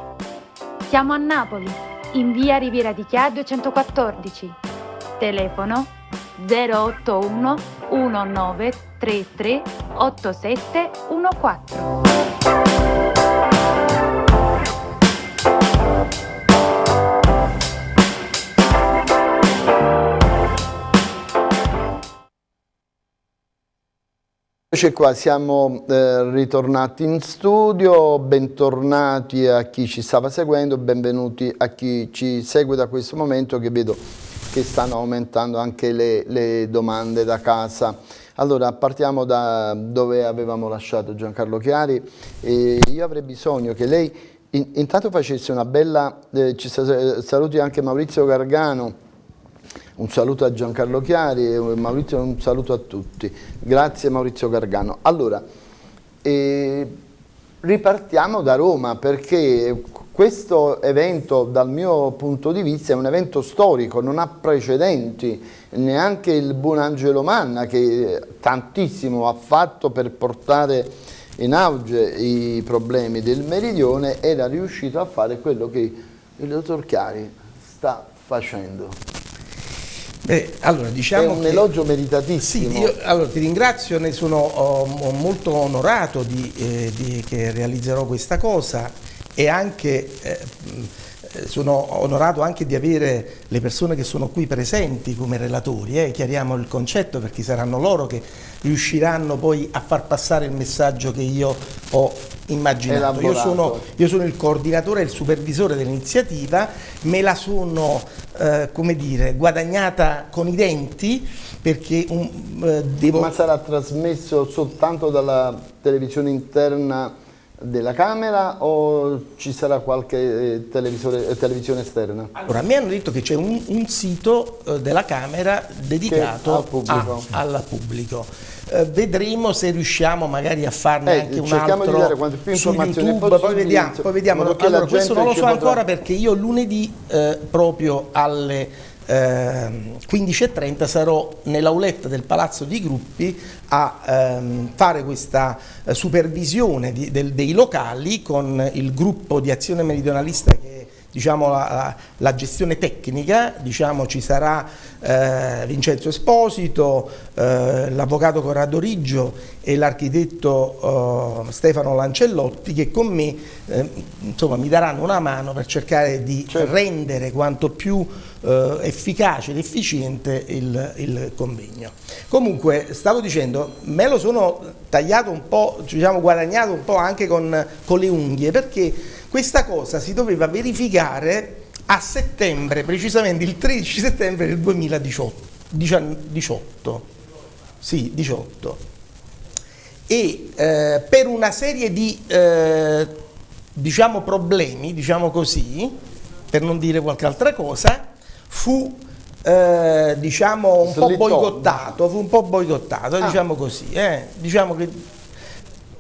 Siamo a Napoli, in via Riviera di Chia 214. Telefono 081 1933 8714. Eccoci qua, siamo eh, ritornati in studio, bentornati a chi ci stava seguendo, benvenuti a chi ci segue da questo momento che vedo che stanno aumentando anche le, le domande da casa. Allora, partiamo da dove avevamo lasciato Giancarlo Chiari e io avrei bisogno che lei in, intanto facesse una bella, eh, ci saluti anche Maurizio Gargano, un saluto a Giancarlo Chiari e Maurizio un saluto a tutti. Grazie Maurizio Gargano. Allora, eh, ripartiamo da Roma perché questo evento dal mio punto di vista è un evento storico, non ha precedenti, neanche il buon Angelo Manna che tantissimo ha fatto per portare in auge i problemi del meridione era riuscito a fare quello che il dottor Chiari sta facendo. Beh, allora, diciamo è un che, elogio meritatissimo. Sì, io allora, ti ringrazio, ne sono oh, molto onorato di, eh, di, che realizzerò questa cosa e anche eh, sono onorato anche di avere le persone che sono qui presenti come relatori, eh, chiariamo il concetto perché saranno loro che riusciranno poi a far passare il messaggio che io ho immaginato. Io sono, io sono, il coordinatore e il supervisore dell'iniziativa, me la sono eh, come dire, guadagnata con i denti perché un, eh, devo... Ma sarà trasmesso soltanto dalla televisione interna della Camera o ci sarà qualche eh, eh, televisione esterna? Allora, mi hanno detto che c'è un, un, sito eh, della Camera dedicato al pubblico. A, al pubblico. Eh, vedremo se riusciamo magari a farne eh, anche un altro di dare quante più informazioni YouTube, poi vediamo, poi vediamo. Allora, questo non lo so ancora perché io lunedì eh, proprio alle eh, 15.30 sarò nell'auletta del Palazzo di Gruppi a ehm, fare questa eh, supervisione di, del, dei locali con il gruppo di azione meridionalista che diciamo, la, la, gestione tecnica, diciamo, ci sarà eh, Vincenzo Esposito, eh, l'avvocato Corrado Riggio e l'architetto eh, Stefano Lancellotti che con me eh, insomma, mi daranno una mano per cercare di certo. rendere quanto più eh, efficace ed efficiente il, il, convegno. Comunque, stavo dicendo, me lo sono tagliato un po', diciamo guadagnato un po' anche con, con le unghie perché questa cosa si doveva verificare a settembre, precisamente il 13 settembre del 2018. Sì, 18. E eh, per una serie di eh, diciamo problemi, diciamo così, per non dire qualche altra cosa, fu eh, diciamo un po' boicottato, fu un po' boicottato, ah. diciamo così, eh? diciamo che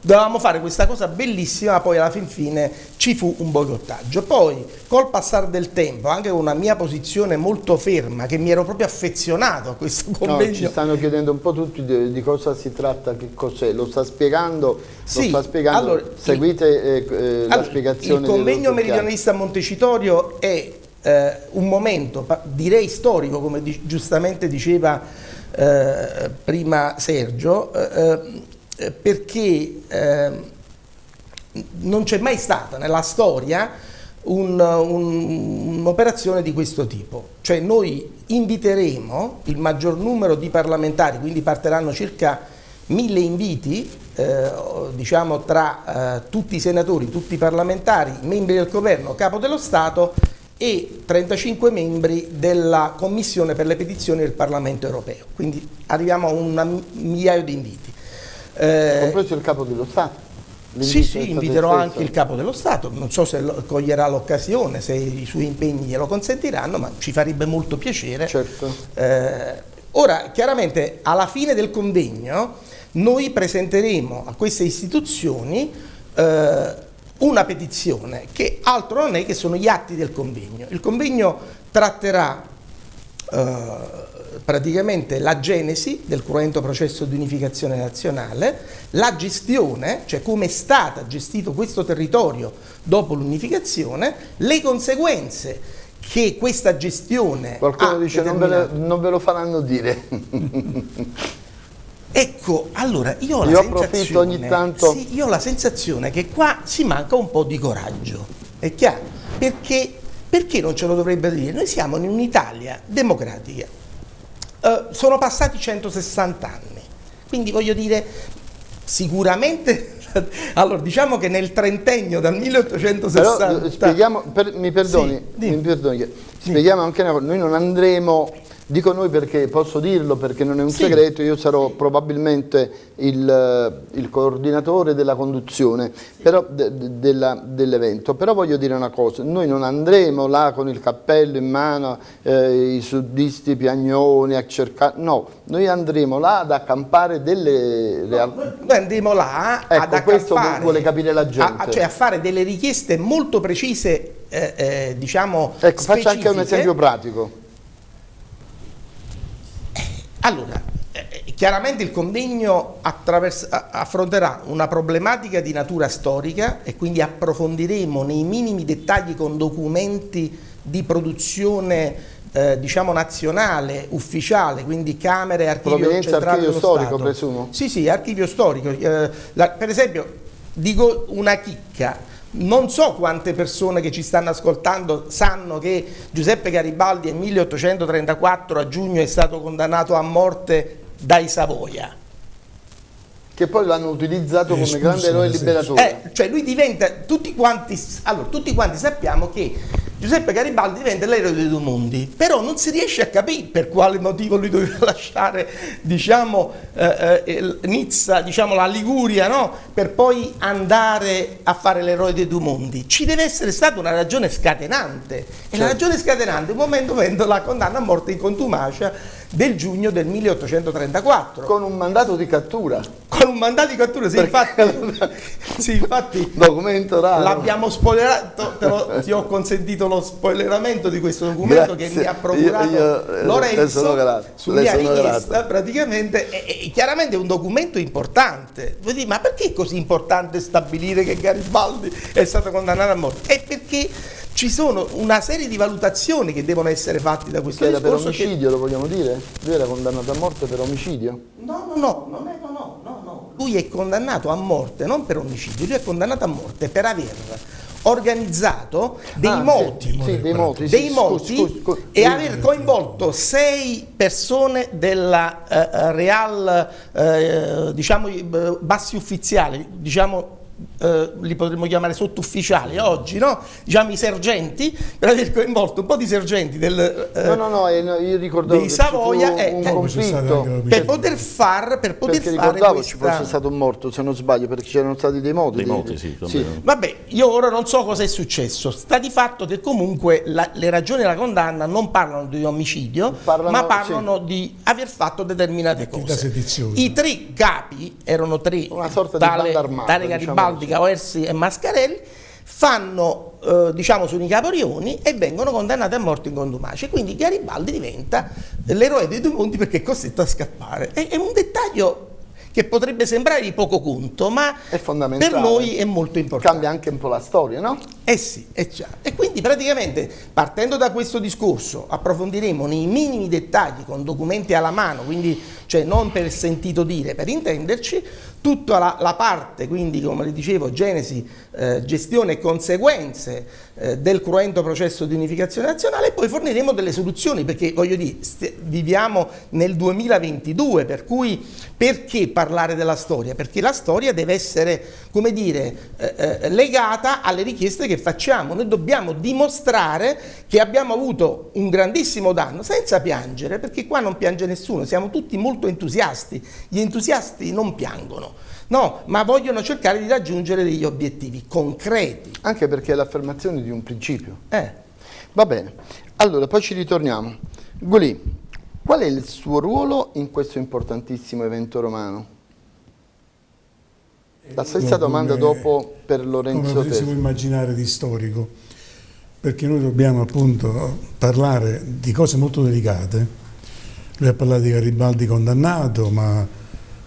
Dovevamo fare questa cosa bellissima, poi alla fin fine ci fu un boicottaggio. Poi, col passare del tempo, anche con una mia posizione molto ferma, che mi ero proprio affezionato a questo convegno. No, ci stanno chiedendo un po' tutti di, di cosa si tratta, che cos'è. Lo sta spiegando, sì, lo sta spiegando. Allora, seguite eh, eh, allora, la spiegazione. Il convegno meridionalista a Montecitorio è eh, un momento, direi storico, come di, giustamente diceva eh, prima Sergio, eh, eh, perché eh, non c'è mai stata nella storia un'operazione un, di questo tipo. Cioè noi inviteremo il maggior numero di parlamentari, quindi partiranno circa mille inviti, eh, diciamo tra eh, tutti i senatori, tutti i parlamentari, membri del governo, capo dello Stato e 35 membri della Commissione per le petizioni del Parlamento europeo. Quindi arriviamo a un migliaio di inviti. Eh, Compreso il capo dello Stato? Sì, sì, inviterò anche il capo dello Stato, non so se coglierà l'occasione, se i suoi impegni glielo consentiranno, ma ci farebbe molto piacere. Certo. Eh, ora, chiaramente, alla fine del convegno, noi presenteremo a queste istituzioni eh, una petizione che altro non è che sono gli atti del convegno. Il convegno tratterà eh, praticamente la genesi del cruento processo di unificazione nazionale, la gestione, cioè come è stato gestito questo territorio dopo l'unificazione, le conseguenze che questa gestione Qualcuno dice non ve, le, non ve, lo faranno dire. ecco, allora io ho, io sensazione, ogni tanto... sì, io ho la sensazione che qua si manca un po' di coraggio, è chiaro? Perché, perché non ce lo dovrebbe dire? Noi siamo in un'Italia democratica, eh, sono passati 160 anni, quindi voglio dire, Sicuramente allora, diciamo che nel trentennio dal 1860... Però, eh, spieghiamo, per, mi perdoni, sì, mi perdoni spieghiamo anche una cosa, noi non andremo Dico noi perché posso dirlo perché non è un sì. segreto, io sarò probabilmente il, eh, il coordinatore della conduzione de, de, dell'evento, però voglio dire una cosa, noi non andremo là con il cappello in mano, eh, i suddisti piagnoni a cercare, no, noi andremo là ad accampare delle realtà. noi andremo là ecco, ad accampare, questo vuole capire la gente. A, cioè a fare delle richieste molto precise, eh, eh, diciamo Ecco, faccio anche un esempio pratico allora, eh, chiaramente il convegno affronterà una problematica di natura storica e quindi approfondiremo nei minimi dettagli con documenti di produzione eh, diciamo nazionale, ufficiale, quindi Camere, Archivio Centrale archivio storico Stato. presumo? Sì, sì, archivio storico. Eh, la, per esempio, dico una chicca, non so quante persone che ci stanno ascoltando sanno che Giuseppe Garibaldi nel 1834 a giugno è stato condannato a morte dai Savoia. Che poi l'hanno utilizzato come Espulso grande eroe liberatore. Eh, cioè lui diventa, tutti quanti, allora, tutti quanti sappiamo che Giuseppe Garibaldi diventa l'eroe dei due mondi, però non si riesce a capire per quale motivo lui doveva lasciare diciamo, eh, eh, Nizza, diciamo, la Liguria, no? per poi andare a fare l'eroe dei due mondi. Ci deve essere stata una ragione scatenante, e certo. la ragione scatenante è un momento quando la condanna a morte in contumacia del giugno del 1834. Con un mandato di cattura. Con un mandato di cattura, sì, infatti, sì, infatti documento raro. L'abbiamo spoilerato, lo, ti ho consentito lo spoileramento di questo documento Grazie. che mi ha procurato io, io, eh, Lorenzo su mia richiesta, praticamente, è, è, chiaramente è un documento importante. Vuoi dire, ma perché è così importante stabilire che Garibaldi è stato condannato a morte? È perché ci sono una serie di valutazioni che devono essere fatte da questo era per omicidio, che... lo vogliamo dire? Lui era condannato a morte per omicidio? No, no, no, no, no, no, no, no. Lui è condannato a morte non per omicidio, lui è condannato a morte per aver organizzato dei ah, moti, sì, sì, dei moti, dei moti scusi, scusi, e aver coinvolto sei persone della uh, Real, uh, diciamo, bassi ufficiali, diciamo eh, li potremmo chiamare sottufficiali oggi, no? diciamo i sergenti, per aver coinvolto un po' di sergenti del, eh, no, no, no, io ricordavo dei Savoia eh, un conflitto per poter far per poter perché fare ricordavo questa... ci fosse stato un morto se non sbaglio perché c'erano stati dei moti dei moti sì, sì. vabbè io ora non so cosa è successo sta di fatto che comunque la, le ragioni della condanna non parlano di omicidio parlano, ma parlano sì. di aver fatto determinate cose i tre capi erano tre una sorta tale, di banda armata tale Garibaldi diciamo Baldi, Caoersi e Mascarelli, fanno, eh, diciamo, i caporioni e vengono condannati a morte in contumacia. Quindi Garibaldi diventa l'eroe dei due mondi perché è costretto a scappare. È, è un dettaglio che potrebbe sembrare di poco conto, ma per noi è molto importante. Cambia anche un po' la storia, no? Eh sì, è chiaro. E quindi praticamente partendo da questo discorso approfondiremo nei minimi dettagli con documenti alla mano, quindi cioè non per sentito dire, per intenderci, tutta la, la parte, quindi come le dicevo, genesi, eh, gestione e conseguenze eh, del cruento processo di unificazione nazionale e poi forniremo delle soluzioni perché voglio dire, viviamo nel 2022 per cui perché parlare della storia? Perché la storia deve essere, come dire, eh, eh, legata alle richieste che facciamo, noi dobbiamo dimostrare che abbiamo avuto un grandissimo danno senza piangere perché qua non piange nessuno, siamo tutti molto entusiasti, gli entusiasti non piangono. No, ma vogliono cercare di raggiungere degli obiettivi concreti. Anche perché è l'affermazione di un principio. Eh. Va bene, allora poi ci ritorniamo. Gulì, qual è il suo ruolo in questo importantissimo evento romano? La stessa domanda dopo per Lorenzo Come si può immaginare di storico, perché noi dobbiamo appunto parlare di cose molto delicate. Lui ha parlato di Garibaldi condannato, ma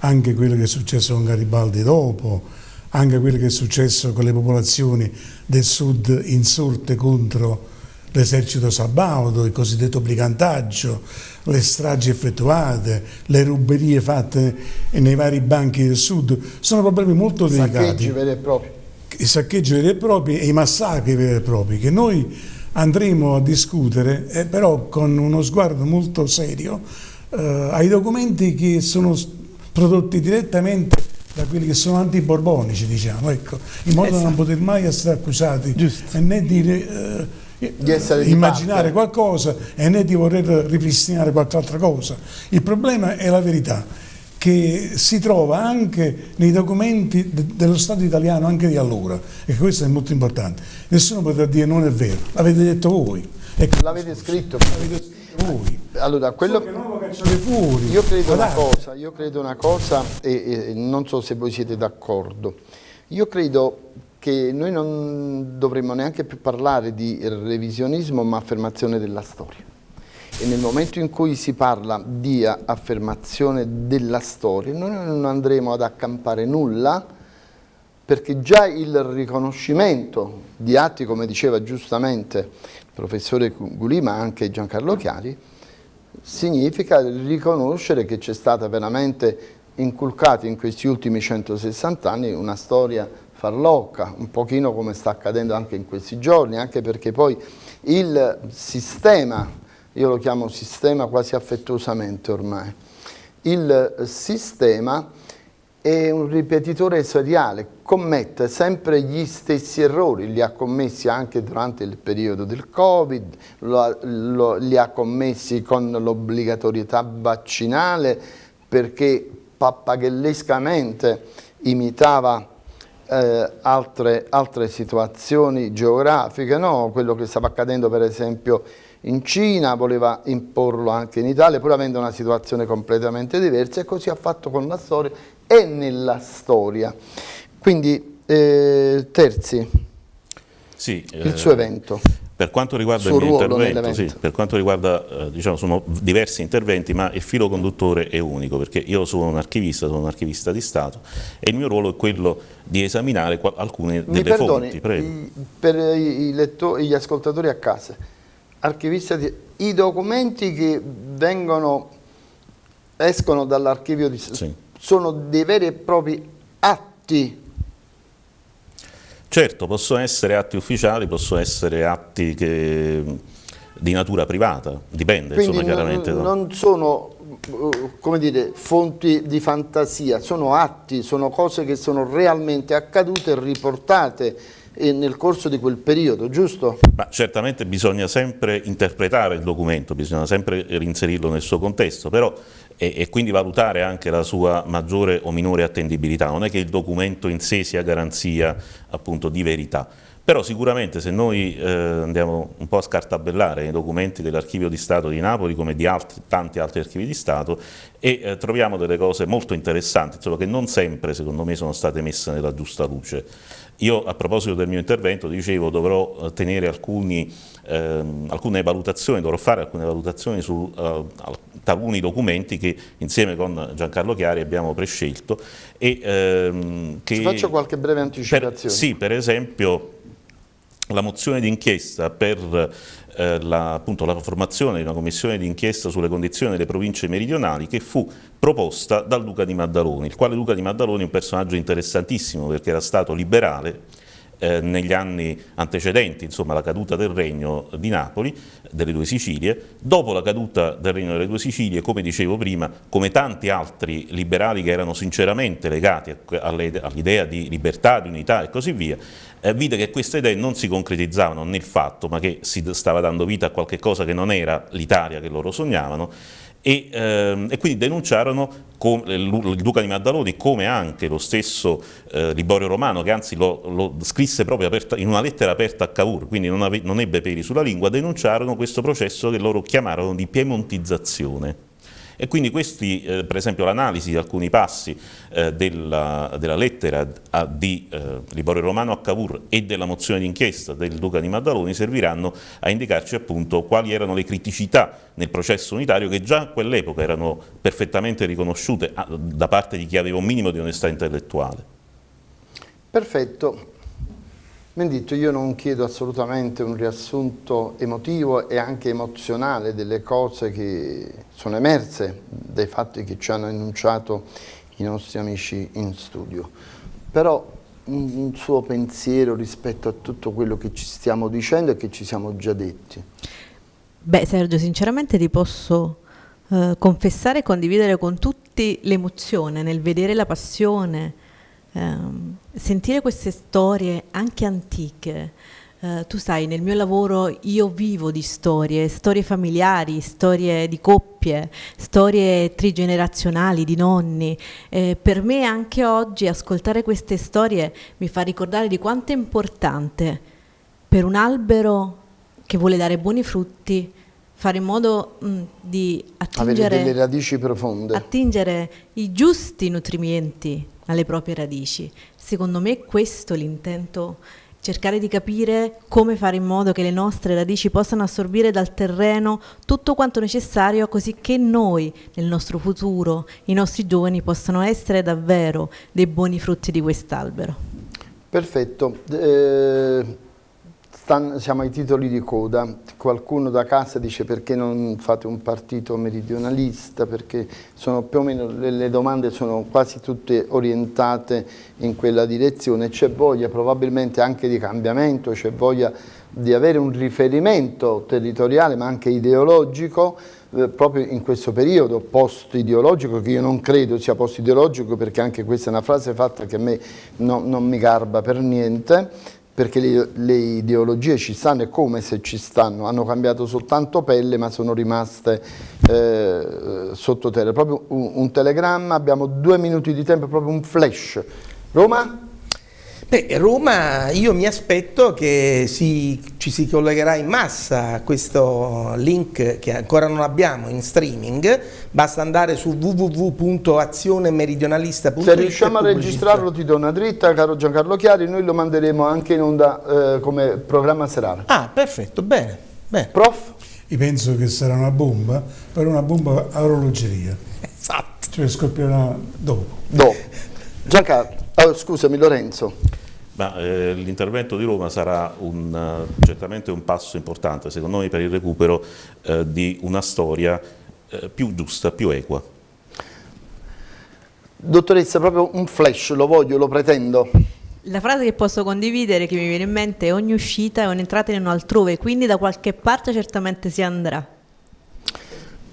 anche quello che è successo con Garibaldi dopo, anche quello che è successo con le popolazioni del sud insorte contro l'esercito sabaudo, il cosiddetto brigantaggio, le stragi effettuate, le ruberie fatte nei vari banchi del sud, sono problemi molto delicati. I saccheggi veri e propri. I saccheggi veri e propri e i massacri veri e propri che noi andremo a discutere, eh, però con uno sguardo molto serio, eh, ai documenti che sono prodotti direttamente da quelli che sono antiborbonici, diciamo, ecco, in modo esatto. da non poter mai essere accusati Giusto. né di, eh, di immaginare qualcosa e né di voler ripristinare qualche altra cosa. Il problema è la verità che si trova anche nei documenti de dello Stato italiano anche di allora e questo è molto importante. Nessuno potrà dire non è vero, l'avete detto voi. Ecco, l'avete scritto. Voi. Allora, quello... fuori. Io credo una cosa, io credo una cosa e, e non so se voi siete d'accordo. Io credo che noi non dovremmo neanche più parlare di revisionismo ma affermazione della storia. E nel momento in cui si parla di affermazione della storia, noi non andremo ad accampare nulla perché già il riconoscimento di atti, come diceva giustamente il professore Gulì, ma anche Giancarlo Chiari, significa riconoscere che c'è stata veramente inculcata in questi ultimi 160 anni una storia farlocca, un pochino come sta accadendo anche in questi giorni, anche perché poi il sistema io lo chiamo sistema quasi affettuosamente ormai. Il sistema è un ripetitore seriale, commette sempre gli stessi errori, li ha commessi anche durante il periodo del Covid, lo, lo, li ha commessi con l'obbligatorietà vaccinale perché pappagellescamente imitava eh, altre, altre situazioni geografiche, no? quello che stava accadendo per esempio in Cina, voleva imporlo anche in Italia, pur avendo una situazione completamente diversa e così ha fatto con la storia e nella storia. Quindi, eh, Terzi, sì, il suo eh, evento. Per quanto riguarda il, mio intervento, sì, per quanto riguarda, eh, diciamo, sono diversi interventi, ma il filo conduttore è unico, perché io sono un archivista, sono un archivista di Stato e il mio ruolo è quello di esaminare alcune Mi delle perdoni, fonti. Prego. per i lettori, gli ascoltatori a casa, archivista di, i documenti che vengono, escono dall'archivio di sì. Sono dei veri e propri atti Certo, possono essere atti ufficiali, possono essere atti che, di natura privata, dipende Quindi insomma, chiaramente. Non, non sono come dire, fonti di fantasia, sono atti, sono cose che sono realmente accadute e riportate nel corso di quel periodo, giusto? Ma certamente bisogna sempre interpretare il documento, bisogna sempre reinserirlo nel suo contesto, però e, e, quindi valutare anche la sua maggiore o minore attendibilità, non è che il documento in sé sia garanzia appunto di verità. Però sicuramente se noi eh, andiamo un po' a scartabellare i documenti dell'Archivio di Stato di Napoli come di altri, tanti altri archivi di Stato e eh, troviamo delle cose molto interessanti, solo che non sempre secondo me sono state messe nella giusta luce. Io a proposito del mio intervento dicevo dovrò eh, tenere alcuni, ehm, alcune valutazioni, dovrò fare alcune valutazioni su uh, taluni documenti che insieme con Giancarlo Chiari abbiamo prescelto. E, ehm, che Ci faccio qualche breve anticipazione. Per, sì, per esempio la mozione d'inchiesta per eh, la, appunto, la, formazione di una commissione d'inchiesta sulle condizioni delle province meridionali che fu proposta da Luca di Maddaloni, il quale Luca di Maddaloni è un personaggio interessantissimo perché era stato liberale eh, negli anni antecedenti, insomma la caduta del regno di Napoli, delle due Sicilie, dopo la caduta del regno delle due Sicilie, come dicevo prima, come tanti altri liberali che erano sinceramente legati all'idea di libertà, di unità e così via, eh, vide che queste idee non si concretizzavano nel fatto, ma che si stava dando vita a qualche cosa che non era l'Italia che loro sognavano, e, ehm, e, quindi denunciarono com, il Duca di Maddaloni come anche lo stesso eh, Liborio Romano che anzi lo, lo scrisse proprio aperta, in una lettera aperta a Cavour, quindi non, ave, non ebbe peli sulla lingua, denunciarono questo processo che loro chiamarono di piemontizzazione e quindi questi, eh, per esempio l'analisi di alcuni passi eh, della, della, lettera a, di eh, Liborio Romano a Cavour e della mozione d'inchiesta del Duca di Maddaloni serviranno a indicarci appunto quali erano le criticità nel processo unitario che già a quell'epoca erano perfettamente riconosciute a, da parte di chi aveva un minimo di onestà intellettuale. Perfetto. Mendito, io non chiedo assolutamente un riassunto emotivo e anche emozionale delle cose che sono emerse dai fatti che ci hanno enunciato i nostri amici in studio. Però un suo pensiero rispetto a tutto quello che ci stiamo dicendo e che ci siamo già detti. Beh Sergio, sinceramente ti posso eh, confessare e condividere con tutti l'emozione nel vedere la passione, ehm, sentire queste storie anche antiche, eh, tu sai, nel mio lavoro io vivo di storie, storie familiari, storie di coppie, storie trigenerazionali, di nonni. Eh, per me anche oggi ascoltare queste storie mi fa ricordare di quanto è importante per un albero che vuole dare buoni frutti fare in modo mh, di attingere, attingere i giusti nutrimenti alle proprie radici. Secondo me questo è l'intento cercare di capire come fare in modo che le nostre radici possano assorbire dal terreno tutto quanto necessario così che noi nel nostro futuro, i nostri giovani possano essere davvero dei buoni frutti di quest'albero. Perfetto. Eh Stan, siamo ai titoli di coda, qualcuno da casa dice perché non fate un partito meridionalista, perché sono più o meno le, domande sono quasi tutte orientate in quella direzione, c'è voglia probabilmente anche di cambiamento, c'è voglia di avere un riferimento territoriale ma anche ideologico eh, proprio in questo periodo post-ideologico che io non credo sia post-ideologico perché anche questa è una frase fatta che a me no, non mi garba per niente perché le, le, ideologie ci stanno e come se ci stanno, hanno cambiato soltanto pelle ma sono rimaste eh, sottoterra. Proprio un, un telegramma, abbiamo due minuti di tempo, proprio un flash. Roma? Beh, Roma io mi aspetto che si, ci si collegherà in massa a questo link che ancora non abbiamo in streaming, basta andare su www.azionemeridionalista.it Se riusciamo a registrarlo ti do una dritta, caro Giancarlo Chiari, noi lo manderemo anche in onda eh, come programma serale. Ah, perfetto, bene. bene. Prof? Io penso che sarà una bomba, però una bomba a orologeria. Esatto. Cioè scoppierà dopo. Dopo. Giancarlo, oh, scusami Lorenzo. Eh, l'intervento di Roma sarà un, uh, certamente un passo importante, secondo me, per il recupero uh, di una storia uh, più giusta, più equa. Dottoressa, proprio un flash, lo voglio, lo pretendo. La frase che posso condividere, che mi viene in mente, è ogni uscita è un'entrata in un altrove, quindi da qualche parte certamente si andrà.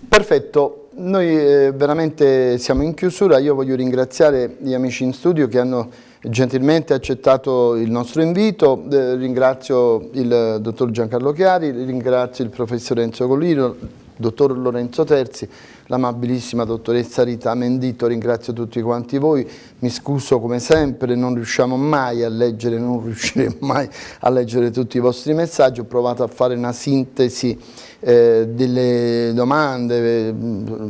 Perfetto, noi eh, veramente siamo in chiusura, io voglio ringraziare gli amici in studio che hanno gentilmente accettato il nostro invito, eh, ringrazio il dottor Giancarlo Chiari, ringrazio il professor Enzo Collino, il dottor Lorenzo Terzi, l'amabilissima dottoressa Rita Mendito, ringrazio tutti quanti voi, mi scuso come sempre, non riusciamo mai a leggere, non riusciremo mai a leggere tutti i vostri messaggi, ho provato a fare una sintesi eh, delle domande, eh,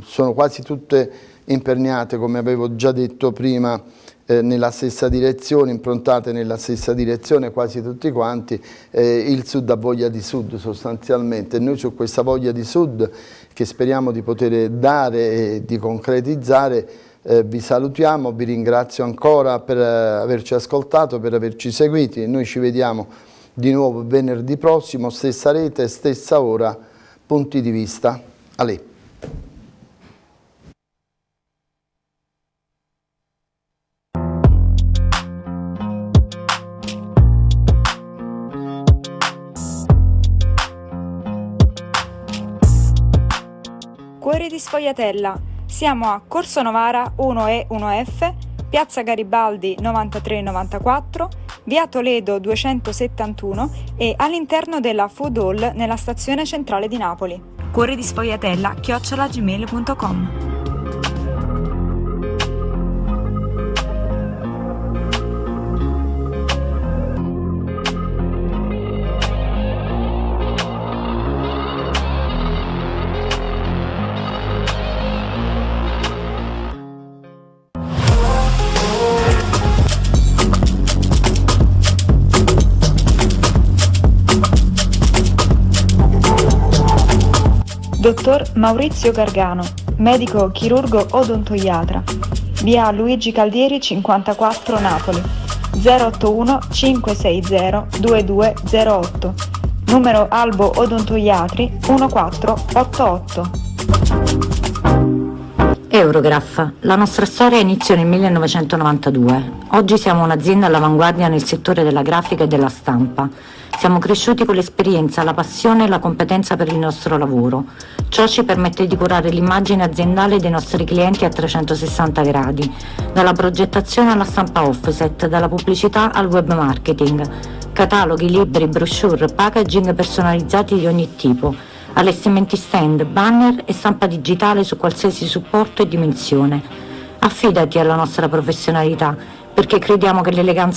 sono quasi tutte imperniate come avevo già detto prima eh, nella stessa direzione, improntate nella stessa direzione quasi tutti quanti, eh, il Sud ha voglia di Sud sostanzialmente. Noi su questa voglia di Sud che speriamo di poter dare e di concretizzare eh, vi salutiamo, vi ringrazio ancora per eh, averci ascoltato, per averci seguiti noi ci vediamo di nuovo venerdì prossimo, stessa rete, stessa ora, punti di vista. A Cuori di Sfogliatella. Siamo a Corso Novara 1E 1F, Piazza Garibaldi 9394, Via Toledo 271 e all'interno della Food Hall nella stazione centrale di Napoli. Cuori di Sfogliatella chiocciolagmail.com Dottor Maurizio Gargano, medico chirurgo odontoiatra. Via Luigi Caldieri 54 Napoli. 081 560 2208. Numero Albo Odontoiatri 1488. Eurograph. La nostra storia inizia nel 1992. Oggi siamo un'azienda all'avanguardia nel settore della grafica e della stampa. Siamo cresciuti con l'esperienza, la passione e la competenza per il nostro lavoro. Ciò ci permette di curare l'immagine aziendale dei nostri clienti a 360 gradi, dalla progettazione alla stampa offset, dalla pubblicità al web marketing, cataloghi, libri, brochure, packaging personalizzati di ogni tipo, allestimenti stand, banner e stampa digitale su qualsiasi supporto e dimensione. Affidati alla nostra professionalità, perché crediamo che l'eleganza